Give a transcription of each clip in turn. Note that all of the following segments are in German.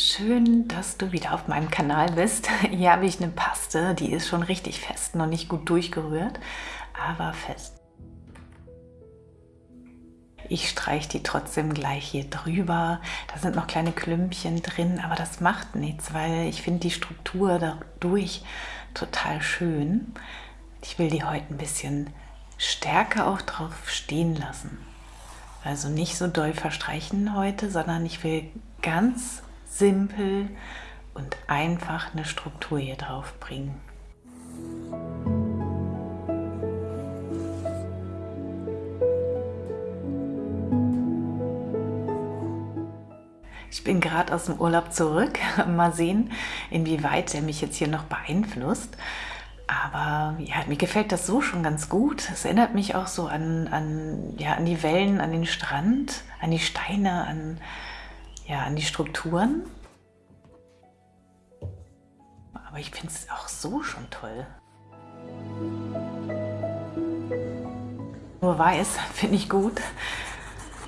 Schön, dass du wieder auf meinem Kanal bist. Hier habe ich eine Paste, die ist schon richtig fest, noch nicht gut durchgerührt, aber fest. Ich streiche die trotzdem gleich hier drüber. Da sind noch kleine Klümpchen drin, aber das macht nichts, weil ich finde die Struktur dadurch total schön. Ich will die heute ein bisschen stärker auch drauf stehen lassen. Also nicht so doll verstreichen heute, sondern ich will ganz simpel und einfach eine Struktur hier drauf bringen. Ich bin gerade aus dem Urlaub zurück. Mal sehen, inwieweit er mich jetzt hier noch beeinflusst. Aber ja, mir gefällt das so schon ganz gut. Es erinnert mich auch so an, an, ja, an die Wellen, an den Strand, an die Steine, an, ja, an die Strukturen. Aber ich finde es auch so schon toll. Nur weiß finde ich gut,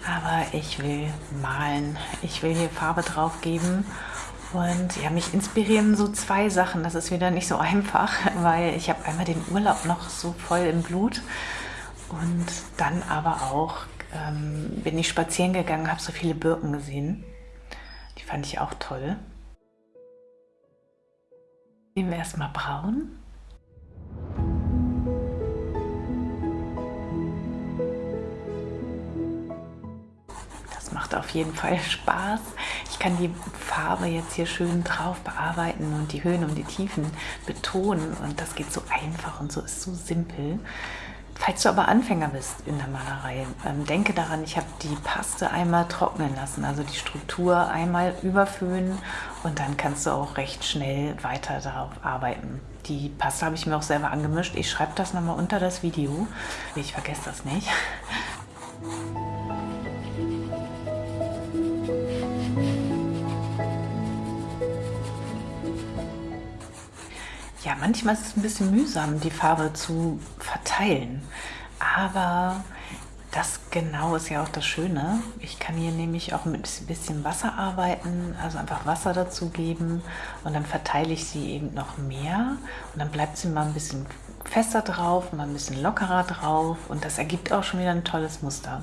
aber ich will malen. Ich will hier Farbe drauf geben und ja, mich inspirieren so zwei Sachen. Das ist wieder nicht so einfach, weil ich habe einmal den Urlaub noch so voll im Blut und dann aber auch ähm, bin ich spazieren gegangen, habe so viele Birken gesehen. Fand ich auch toll. Nehmen wir erstmal braun. Das macht auf jeden Fall Spaß. Ich kann die Farbe jetzt hier schön drauf bearbeiten und die Höhen und die Tiefen betonen und das geht so einfach und so ist so simpel. Falls du aber Anfänger bist in der Malerei, ähm, denke daran, ich habe die Paste einmal trocknen lassen, also die Struktur einmal überföhnen und dann kannst du auch recht schnell weiter darauf arbeiten. Die Paste habe ich mir auch selber angemischt. Ich schreibe das nochmal unter das Video. Ich vergesse das nicht. Ja, manchmal ist es ein bisschen mühsam, die Farbe zu verteilen. Aber das genau ist ja auch das Schöne. Ich kann hier nämlich auch mit ein bisschen Wasser arbeiten, also einfach Wasser dazu geben und dann verteile ich sie eben noch mehr und dann bleibt sie mal ein bisschen fester drauf, mal ein bisschen lockerer drauf und das ergibt auch schon wieder ein tolles Muster.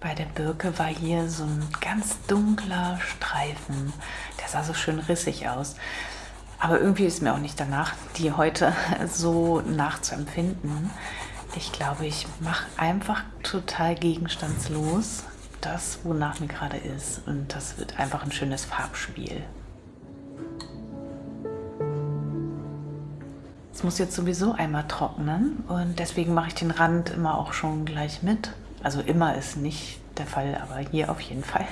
Bei der Birke war hier so ein ganz dunkler Streifen, der sah so schön rissig aus. Aber irgendwie ist mir auch nicht danach, die heute so nachzuempfinden. Ich glaube, ich mache einfach total gegenstandslos das, wonach mir gerade ist. Und das wird einfach ein schönes Farbspiel. Es muss jetzt sowieso einmal trocknen und deswegen mache ich den Rand immer auch schon gleich mit. Also immer ist nicht der Fall, aber hier auf jeden Fall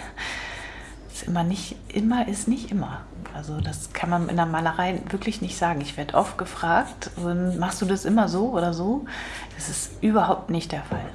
ist immer nicht, immer ist nicht immer. Also das kann man in der Malerei wirklich nicht sagen. Ich werde oft gefragt, machst du das immer so oder so? Das ist überhaupt nicht der Fall.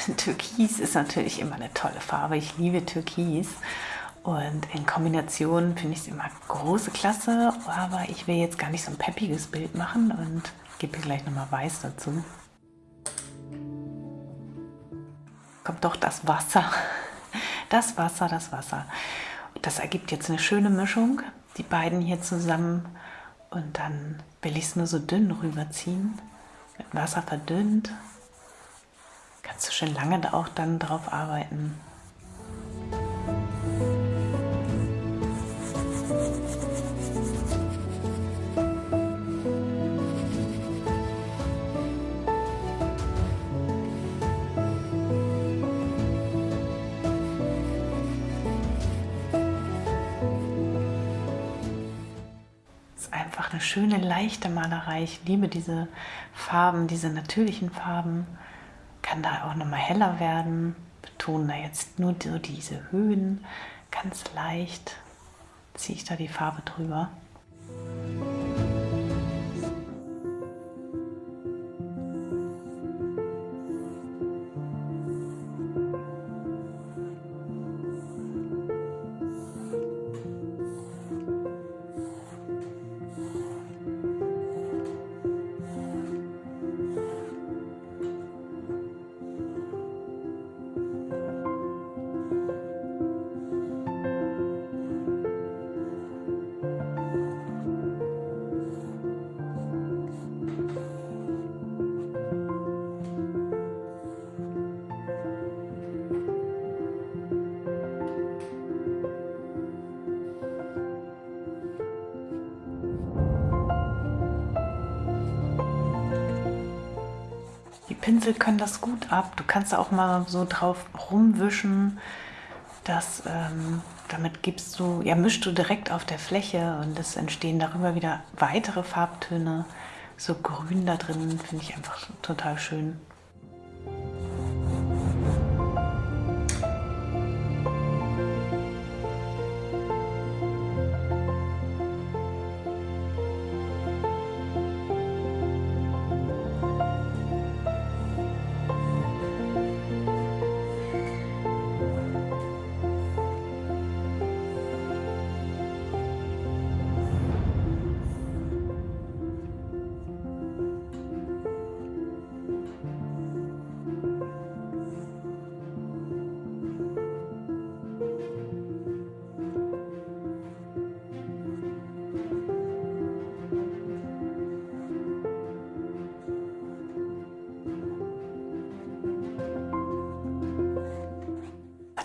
Türkis ist natürlich immer eine tolle Farbe. Ich liebe Türkis. Und in Kombination finde ich es immer große Klasse, aber ich will jetzt gar nicht so ein peppiges Bild machen und gebe hier gleich nochmal Weiß dazu. Kommt doch das Wasser. Das Wasser, das Wasser. das ergibt jetzt eine schöne Mischung, die beiden hier zusammen. Und dann will ich es nur so dünn rüberziehen. Mit Wasser verdünnt kannst du schon lange auch dann drauf arbeiten. schöne, leichte Malerei. Ich liebe diese Farben, diese natürlichen Farben. Kann da auch nochmal heller werden. Betonen da jetzt nur so diese Höhen. Ganz leicht ziehe ich da die Farbe drüber. Pinsel können das gut ab. Du kannst auch mal so drauf rumwischen. Das, ähm, damit gibst du, ja, mischst du direkt auf der Fläche und es entstehen darüber wieder weitere Farbtöne. So grün da drin finde ich einfach total schön.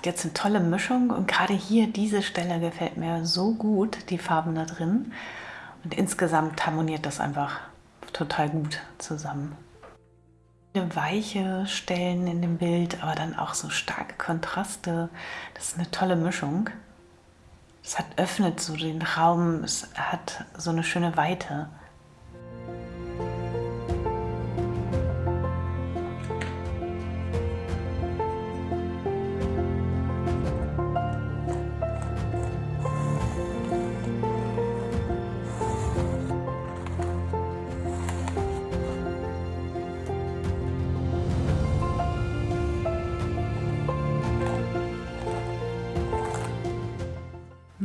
Jetzt eine tolle Mischung und gerade hier diese Stelle gefällt mir so gut, die Farben da drin. Und insgesamt harmoniert das einfach total gut zusammen. Weiche Stellen in dem Bild, aber dann auch so starke Kontraste. Das ist eine tolle Mischung. Es hat, öffnet so den Raum, es hat so eine schöne Weite.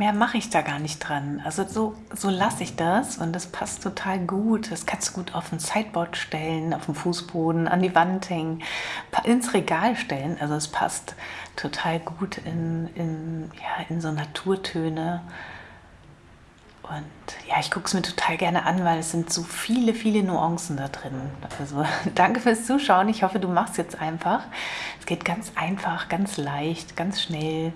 Mehr mache ich da gar nicht dran. Also so, so lasse ich das und das passt total gut. Das kannst du gut auf ein Sideboard stellen, auf den Fußboden, an die Wand hängen, ins Regal stellen. Also es passt total gut in, in, ja, in so Naturtöne. Und ja, ich gucke es mir total gerne an, weil es sind so viele, viele Nuancen da drin. Also danke fürs Zuschauen. Ich hoffe, du machst jetzt einfach. Es geht ganz einfach, ganz leicht, ganz schnell.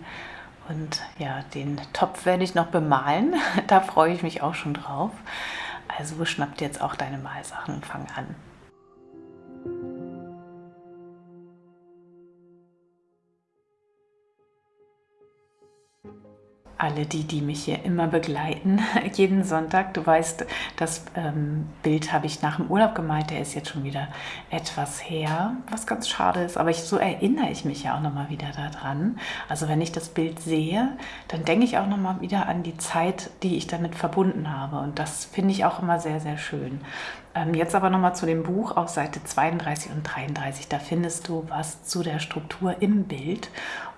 Und ja, den Topf werde ich noch bemalen. Da freue ich mich auch schon drauf. Also schnapp dir jetzt auch deine Malsachen und fang an. Alle die, die mich hier immer begleiten, jeden Sonntag. Du weißt, das ähm, Bild habe ich nach dem Urlaub gemalt, der ist jetzt schon wieder etwas her, was ganz schade ist, aber ich, so erinnere ich mich ja auch nochmal wieder daran. Also wenn ich das Bild sehe, dann denke ich auch nochmal wieder an die Zeit, die ich damit verbunden habe und das finde ich auch immer sehr, sehr schön. Ähm, jetzt aber nochmal zu dem Buch auf Seite 32 und 33. Da findest du was zu der Struktur im Bild.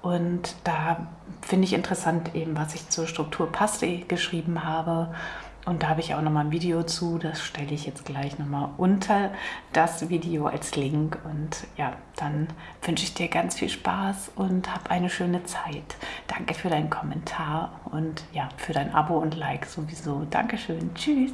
Und da finde ich interessant eben, was ich zur Struktur Paste geschrieben habe. Und da habe ich auch nochmal ein Video zu, das stelle ich jetzt gleich nochmal unter das Video als Link. Und ja, dann wünsche ich dir ganz viel Spaß und hab eine schöne Zeit. Danke für deinen Kommentar und ja, für dein Abo und Like sowieso. Dankeschön. Tschüss.